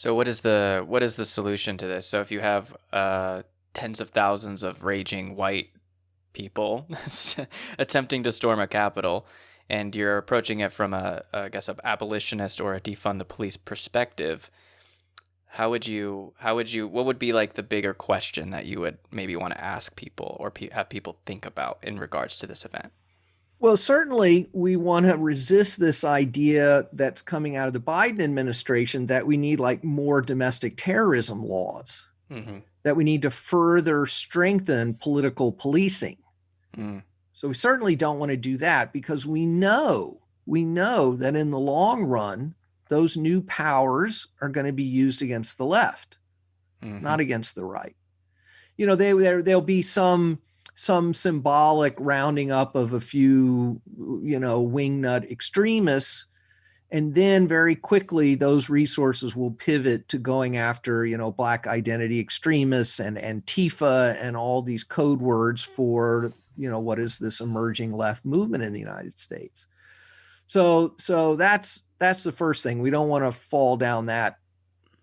So what is the what is the solution to this? So if you have uh, tens of thousands of raging white people attempting to storm a Capitol, and you're approaching it from a, I guess, a abolitionist or a defund the police perspective, how would you, how would you, what would be like the bigger question that you would maybe want to ask people or pe have people think about in regards to this event? Well, certainly we want to resist this idea that's coming out of the Biden administration that we need like more domestic terrorism laws, mm -hmm. that we need to further strengthen political policing. Mm. So we certainly don't want to do that because we know, we know that in the long run, those new powers are going to be used against the left, mm -hmm. not against the right. You know, they, there, there'll be some, some symbolic rounding up of a few, you know, wingnut extremists. And then very quickly, those resources will pivot to going after, you know, black identity extremists and Antifa and all these code words for you know, what is this emerging left movement in the United States? So, so that's, that's the first thing. We don't want to fall down that.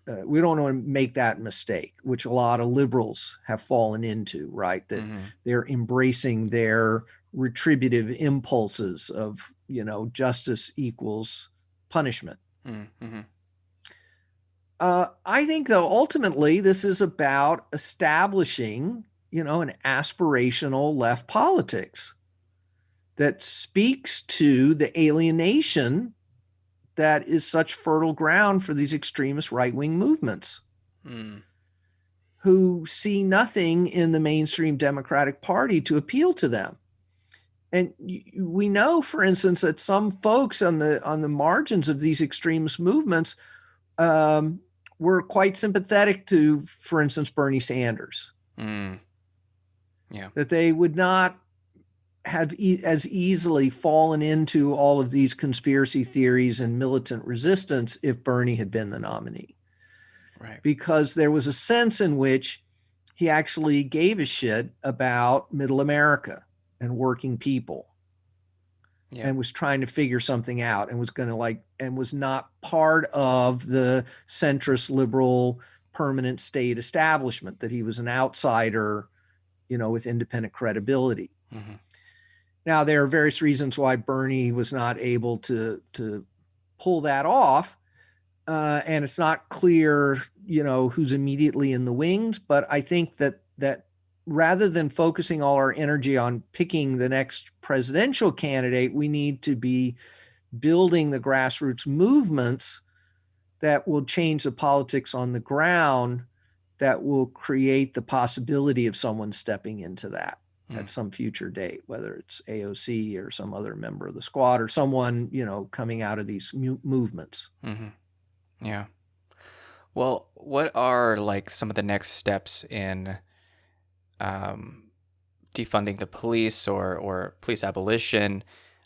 Uh, we don't want to make that mistake, which a lot of liberals have fallen into, right? That mm -hmm. they're embracing their retributive impulses of, you know, justice equals punishment. Mm -hmm. Uh, I think though, ultimately this is about establishing you know, an aspirational left politics that speaks to the alienation that is such fertile ground for these extremist right-wing movements mm. who see nothing in the mainstream Democratic Party to appeal to them. And we know, for instance, that some folks on the on the margins of these extremist movements um, were quite sympathetic to, for instance, Bernie Sanders. Mm. Yeah. That they would not have e as easily fallen into all of these conspiracy theories and militant resistance if Bernie had been the nominee. Right. Because there was a sense in which he actually gave a shit about middle America and working people yeah. and was trying to figure something out and was going to like, and was not part of the centrist liberal permanent state establishment, that he was an outsider you know, with independent credibility. Mm -hmm. Now, there are various reasons why Bernie was not able to, to pull that off. Uh, and it's not clear, you know, who's immediately in the wings, but I think that, that rather than focusing all our energy on picking the next presidential candidate, we need to be building the grassroots movements that will change the politics on the ground that will create the possibility of someone stepping into that mm. at some future date, whether it's AOC or some other member of the squad or someone, you know, coming out of these movements. Mm -hmm. Yeah. Well, what are like some of the next steps in um, defunding the police or, or police abolition?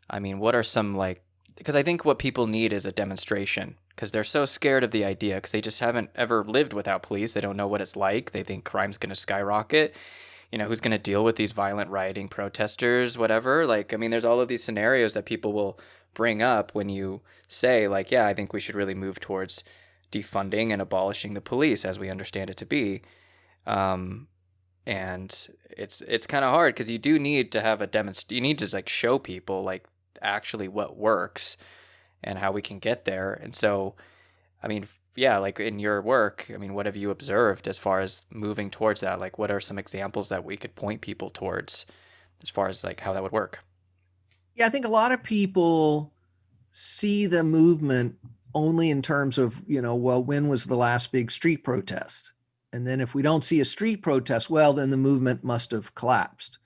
I mean, what are some like, because I think what people need is a demonstration because they're so scared of the idea because they just haven't ever lived without police. They don't know what it's like. They think crime's going to skyrocket. You know, who's going to deal with these violent rioting protesters, whatever. Like, I mean, there's all of these scenarios that people will bring up when you say, like, yeah, I think we should really move towards defunding and abolishing the police as we understand it to be. Um, and it's it's kind of hard because you do need to have a demonst. You need to like show people like actually what works and how we can get there. And so, I mean, yeah, like in your work, I mean, what have you observed as far as moving towards that? Like, what are some examples that we could point people towards as far as like how that would work? Yeah, I think a lot of people see the movement only in terms of, you know, well, when was the last big street protest? And then if we don't see a street protest, well, then the movement must have collapsed.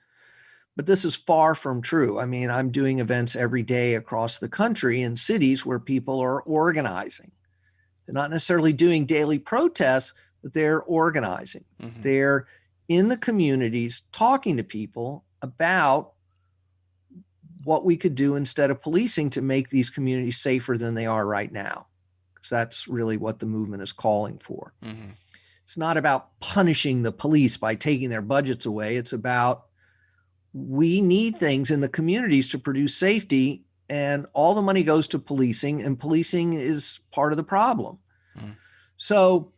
But this is far from true. I mean, I'm doing events every day across the country in cities where people are organizing. They're not necessarily doing daily protests, but they're organizing. Mm -hmm. They're in the communities talking to people about what we could do instead of policing to make these communities safer than they are right now. Because that's really what the movement is calling for. Mm -hmm. It's not about punishing the police by taking their budgets away. It's about we need things in the communities to produce safety and all the money goes to policing and policing is part of the problem. Mm. So,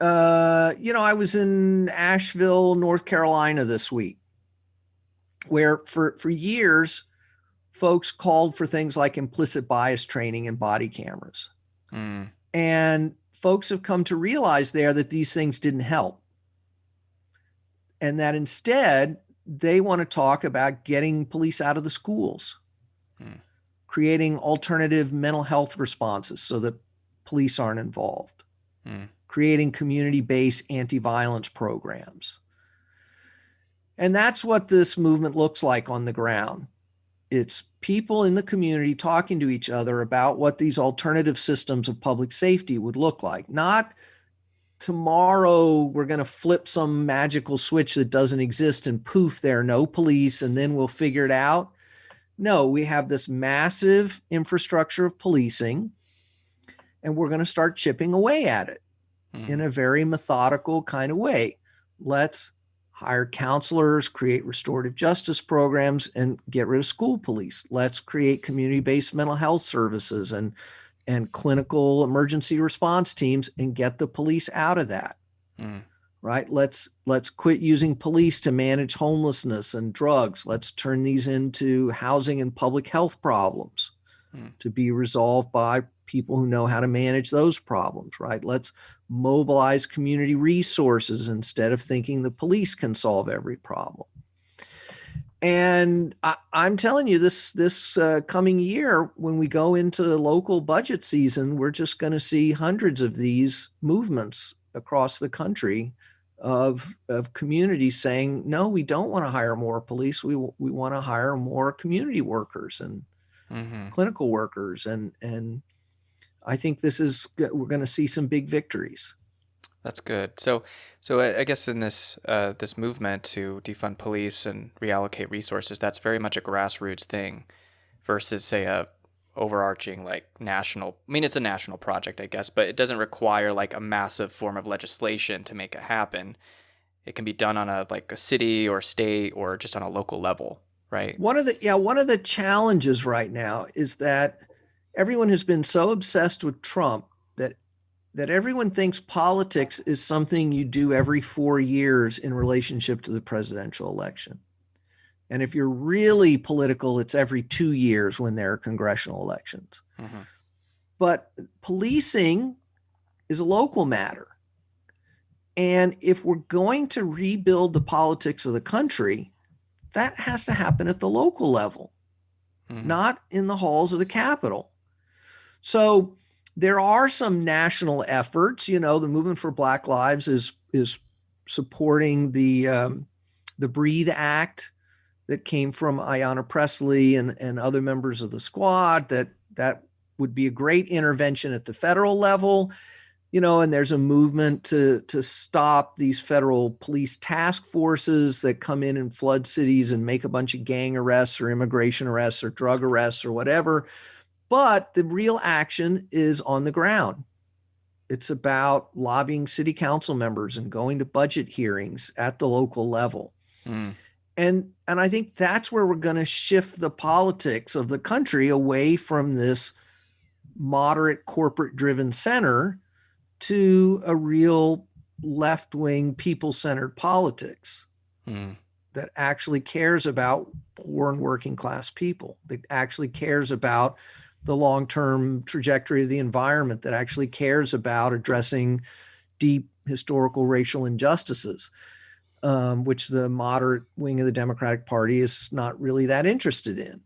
uh, you know, I was in Asheville, North Carolina this week, where for for years, folks called for things like implicit bias training and body cameras, mm. and folks have come to realize there that these things didn't help, and that instead they want to talk about getting police out of the schools, mm. Creating alternative mental health responses so that police aren't involved, mm. creating community based anti violence programs. And that's what this movement looks like on the ground. It's people in the community talking to each other about what these alternative systems of public safety would look like, not tomorrow we're going to flip some magical switch that doesn't exist and poof, there are no police, and then we'll figure it out. No, we have this massive infrastructure of policing, and we're going to start chipping away at it mm. in a very methodical kind of way. Let's hire counselors, create restorative justice programs, and get rid of school police. Let's create community based mental health services and and clinical emergency response teams and get the police out of that. Mm. Right? Let's let's quit using police to manage homelessness and drugs. Let's turn these into housing and public health problems mm. to be resolved by people who know how to manage those problems, right? Let's mobilize community resources instead of thinking the police can solve every problem. And I, am telling you, this this uh, coming year, when we go into the local budget season, we're just going to see hundreds of these movements across the country of of communities saying, no, we don't want to hire more police. We we want to hire more community workers and mm-hmm. clinical workers, and and I think this is we're going to see some big victories. That's good. So, so I guess in this uh, this movement to defund police and reallocate resources, that's very much a grassroots thing, versus say a overarching like national. I mean, it's a national project, I guess, but it doesn't require like a massive form of legislation to make it happen. It can be done on a like a city or state or just on a local level, right? One of the yeah, one of the challenges right now is that everyone has been so obsessed with Trump that that everyone thinks politics is something you do every four years in relationship to the presidential election. And if you're really political, it's every two years when there are congressional elections. Mm-hmm. But policing is a local matter. And if we're going to rebuild the politics of the country, that has to happen at the local level, mm-hmm. not in the halls of the Capitol. So there are some national efforts. You know, the movement for Black Lives is is supporting the um, the Breathe Act that came from Ayanna Pressley and and other members of the squad. That that would be a great intervention at the federal level. You know, and there's a movement to to stop these federal police task forces that come in and flood cities and make a bunch of gang arrests or immigration arrests or drug arrests or whatever but the real action is on the ground. It's about lobbying city council members and going to budget hearings at the local level. Mm. And and I think that's where we're going to shift the politics of the country away from this moderate corporate driven center to a real left wing people centered politics mm. that actually cares about poor and working class people, that actually cares about the long term trajectory of the environment that actually cares about addressing deep historical racial injustices, um, which the moderate wing of the Democratic Party is not really that interested in.